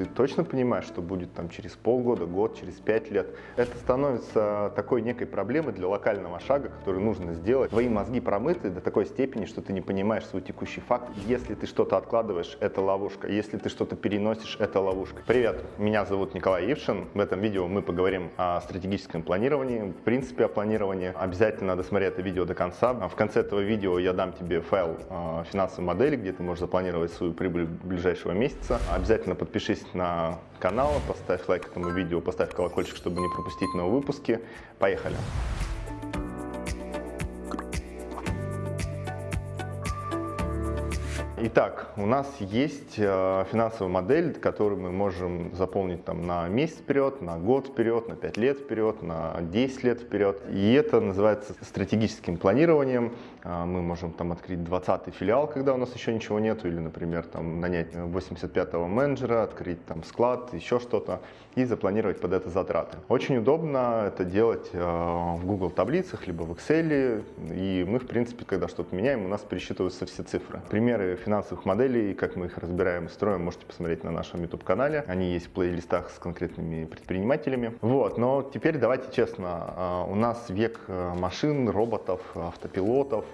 Ты точно понимаешь, что будет там через полгода, год, через пять лет? Это становится такой некой проблемой для локального шага, который нужно сделать. Твои мозги промыты до такой степени, что ты не понимаешь свой текущий факт. Если ты что-то откладываешь, это ловушка. Если ты что-то переносишь, это ловушка. Привет, меня зовут Николай Ившин. В этом видео мы поговорим о стратегическом планировании, в принципе о планировании. Обязательно досмотри это видео до конца. В конце этого видео я дам тебе файл э, финансовой модели, где ты можешь запланировать свою прибыль ближайшего месяца. Обязательно подпишись на канал, поставь лайк этому видео, поставь колокольчик, чтобы не пропустить новые выпуски. Поехали! Итак, у нас есть э, финансовая модель, которую мы можем заполнить там, на месяц вперед, на год вперед, на 5 лет вперед, на 10 лет вперед. И это называется стратегическим планированием. Э, мы можем там открыть 20 филиал, когда у нас еще ничего нету, или, например, там, нанять 85-го менеджера, открыть там склад, еще что-то, и запланировать под это затраты. Очень удобно это делать э, в Google таблицах, либо в Excel, и мы, в принципе, когда что-то меняем, у нас пересчитываются все цифры. Примеры финансовых моделей, как мы их разбираем и строим, можете посмотреть на нашем YouTube-канале. Они есть в плейлистах с конкретными предпринимателями. Вот, но теперь давайте честно, а, у нас век э, машин, роботов, автопилотов,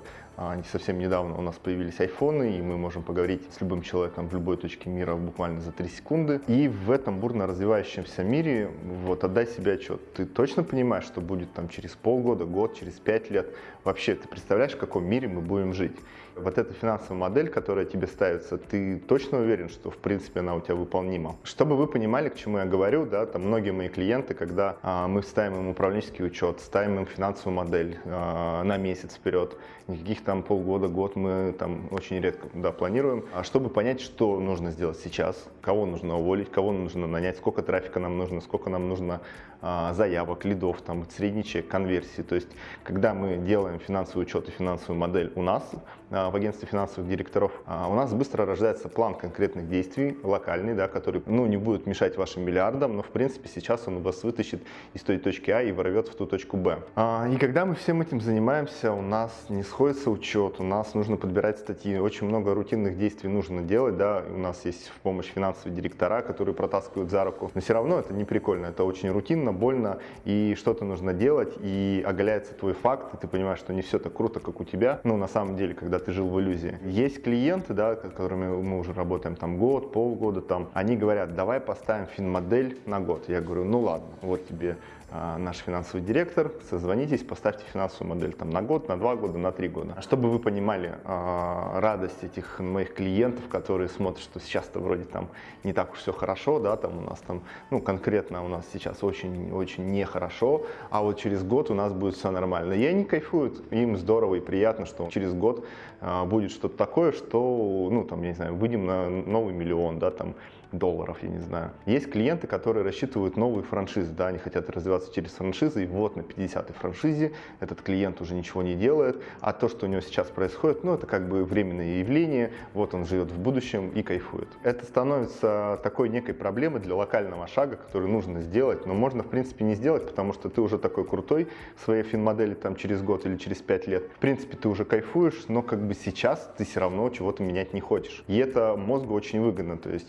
совсем недавно у нас появились айфоны, и мы можем поговорить с любым человеком в любой точке мира буквально за 3 секунды. И в этом бурно развивающемся мире вот отдай себе отчет. Ты точно понимаешь, что будет там через полгода, год, через 5 лет? Вообще, ты представляешь, в каком мире мы будем жить? Вот эта финансовая модель, которая тебе ставится, ты точно уверен, что в принципе она у тебя выполнима? Чтобы вы понимали, к чему я говорю, да, там многие мои клиенты, когда а, мы ставим им управленческий учет, ставим им финансовую модель а, на месяц вперед, никаких там полгода, год мы там очень редко да, планируем, а чтобы понять, что нужно сделать сейчас, кого нужно уволить, кого нужно нанять, сколько трафика нам нужно, сколько нам нужно заявок, лидов, там, средний чек, конверсии. То есть, когда мы делаем финансовый учет и финансовую модель у нас, а, в агентстве финансовых директоров, а, у нас быстро рождается план конкретных действий, локальный, да, который ну, не будет мешать вашим миллиардам, но в принципе сейчас он вас вытащит из той точки А и ворвет в ту точку Б. И когда мы всем этим занимаемся, у нас не сходится учет, у нас нужно подбирать статьи, очень много рутинных действий нужно делать, да, у нас есть в помощь финансовые директора, которые протаскивают за руку, но все равно это не прикольно, это очень рутинно, противно, больно, и что-то нужно делать, и оголяется твой факт, и ты понимаешь, что не все так круто, как у тебя, ну, на самом деле, когда ты жил в иллюзии. Есть клиенты, да, с которыми мы уже работаем там год, полгода, там, они говорят, давай поставим финмодель на год. Я говорю, ну ладно, вот тебе а, наш финансовый директор, созвонитесь, поставьте финансовую модель там на год, на два года, на три года. Чтобы вы понимали э, радость этих моих клиентов, которые смотрят, что сейчас-то вроде там не так уж все хорошо, да, там у нас там, ну конкретно у нас сейчас очень-очень нехорошо, а вот через год у нас будет все нормально. И они кайфуют, им здорово и приятно, что через год э, будет что-то такое, что, ну там, я не знаю, выйдем на новый миллион, да, там, долларов, я не знаю. Есть клиенты, которые рассчитывают новые франшизы, да, они хотят развиваться через франшизы, и вот на 50-й франшизе этот клиент уже ничего не делает, а то, что у него сейчас происходит, ну, это как бы временное явление, вот он живет в будущем и кайфует. Это становится такой некой проблемой для локального шага, который нужно сделать, но можно, в принципе, не сделать, потому что ты уже такой крутой в своей финмодели там через год или через 5 лет. В принципе, ты уже кайфуешь, но как бы сейчас ты все равно чего-то менять не хочешь. И это мозгу очень выгодно, то есть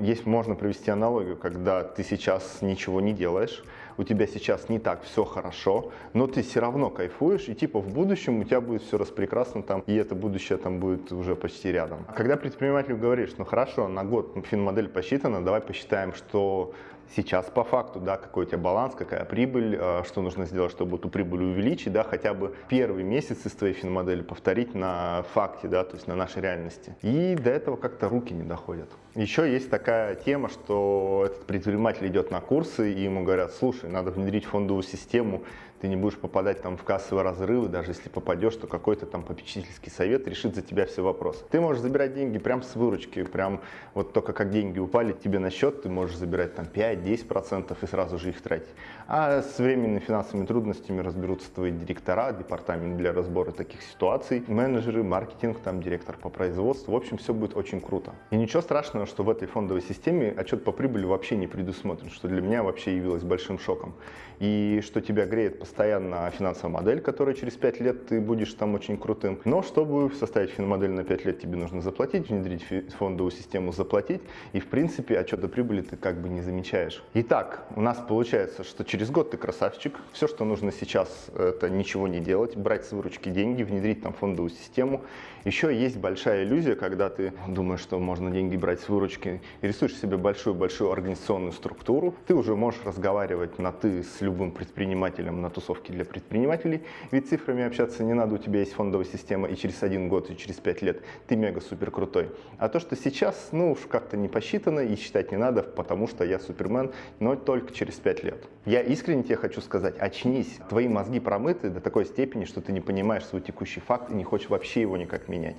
есть, можно провести аналогию, когда ты сейчас ничего не делаешь, у тебя сейчас не так все хорошо, но ты все равно кайфуешь, и типа в будущем у тебя будет все распрекрасно там, и это будущее там будет уже почти рядом. А когда предпринимателю говоришь, ну хорошо, на год финмодель посчитана, давай посчитаем, что сейчас по факту, да, какой у тебя баланс, какая прибыль, а, что нужно сделать, чтобы эту прибыль увеличить, да, хотя бы первый месяц из твоей финмодели повторить на факте, да, то есть на нашей реальности. И до этого как-то руки не доходят. Еще есть такая тема, что этот предприниматель идет на курсы, и ему говорят, слушай, надо внедрить фондовую систему, ты не будешь попадать там в кассовые разрывы, даже если попадешь, то какой-то там попечительский совет решит за тебя все вопросы. Ты можешь забирать деньги прям с выручки, прям вот только как деньги упали тебе на счет, ты можешь забирать там 5-10% и сразу же их тратить. А с временными финансовыми трудностями разберутся твои директора, департамент для разбора таких ситуаций, менеджеры, маркетинг, там директор по производству. В общем, все будет очень круто. И ничего страшного, что в этой фондовой системе отчет по прибыли вообще не предусмотрен, что для меня вообще явилось большим шоком. И что тебя греет постоянно финансовая модель, которая через 5 лет ты будешь там очень крутым. Но чтобы составить финмодель на 5 лет, тебе нужно заплатить, внедрить фондовую систему, заплатить. И в принципе отчета прибыли ты как бы не замечаешь. Итак, у нас получается, что через год ты красавчик. Все, что нужно сейчас, это ничего не делать, брать с выручки деньги, внедрить там фондовую систему. Еще есть большая иллюзия, когда ты думаешь, что можно деньги брать с выручки, и рисуешь себе большую-большую организационную структуру. Ты уже можешь разговаривать на «ты» с любым предпринимателем на тусовке для предпринимателей, ведь цифрами общаться не надо, у тебя есть фондовая система, и через один год, и через пять лет ты мега-супер крутой. А то, что сейчас, ну уж как-то не посчитано и считать не надо, потому что я супермен, но только через пять лет. Я искренне тебе хочу сказать, очнись, твои мозги промыты до такой степени, что ты не понимаешь свой текущий факт и не хочешь вообще его никак менять.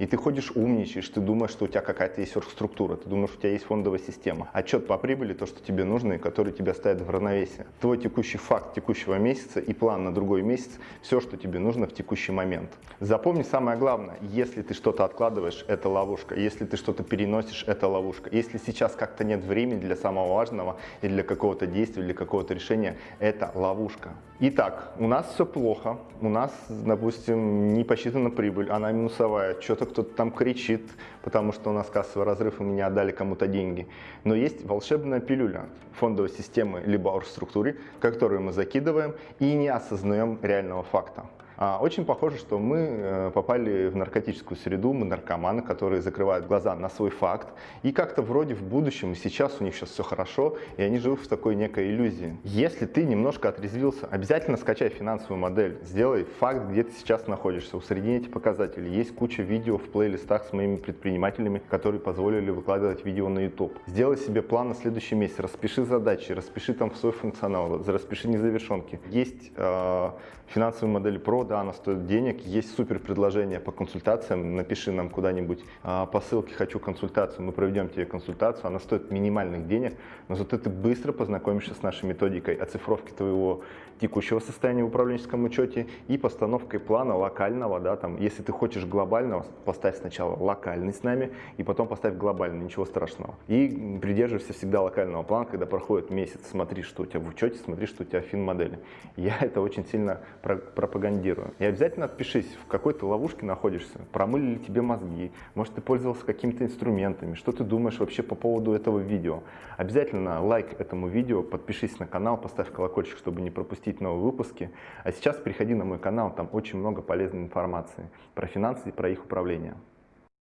И ты ходишь умничаешь, ты думаешь, что у тебя какая-то есть структура, ты думаешь, что у тебя есть фондовая система. Отчет по прибыли, то, что тебе нужно и который тебя ставит в равновесие. Твой текущий факт текущего месяца и план на другой месяц, все, что тебе нужно в текущий момент. Запомни самое главное, если ты что-то откладываешь, это ловушка. Если ты что-то переносишь, это ловушка. Если сейчас как-то нет времени для самого важного и для какого-то действия, для какого-то решения, это ловушка. Итак, у нас все плохо, у нас, допустим, не посчитана прибыль, она минусовая, что-то кто-то там кричит, потому что у нас кассовый разрыв, и мы не отдали кому-то деньги. Но есть волшебная пилюля фондовой системы либо оргструктуре, которую мы закидываем и не осознаем реального факта. А, очень похоже, что мы э, попали в наркотическую среду, мы наркоманы, которые закрывают глаза на свой факт. И как-то вроде в будущем, и сейчас у них сейчас все хорошо, и они живут в такой некой иллюзии. Если ты немножко отрезвился, обязательно скачай финансовую модель, сделай факт, где ты сейчас находишься, усредни эти показатели. Есть куча видео в плейлистах с моими предпринимателями, которые позволили выкладывать видео на YouTube. Сделай себе план на следующий месяц, распиши задачи, распиши там свой функционал, распиши незавершенки. Есть э, финансовые модели Pro, да, она стоит денег, есть супер предложение по консультациям, напиши нам куда-нибудь. А, по ссылке «Хочу консультацию», мы проведем тебе консультацию, она стоит минимальных денег, но зато ты быстро познакомишься с нашей методикой оцифровки твоего текущего состояния в управленческом учете и постановкой плана локального, да, там, если ты хочешь глобального, поставь сначала локальный с нами, и потом поставь глобальный, ничего страшного. И придерживайся всегда локального плана, когда проходит месяц, смотри, что у тебя в учете, смотри, что у тебя в фин-модели. Я это очень сильно пропагандирую мотивирую. И обязательно отпишись, в какой то ловушке находишься, промыли ли тебе мозги, может ты пользовался какими-то инструментами, что ты думаешь вообще по поводу этого видео. Обязательно лайк этому видео, подпишись на канал, поставь колокольчик, чтобы не пропустить новые выпуски. А сейчас приходи на мой канал, там очень много полезной информации про финансы и про их управление.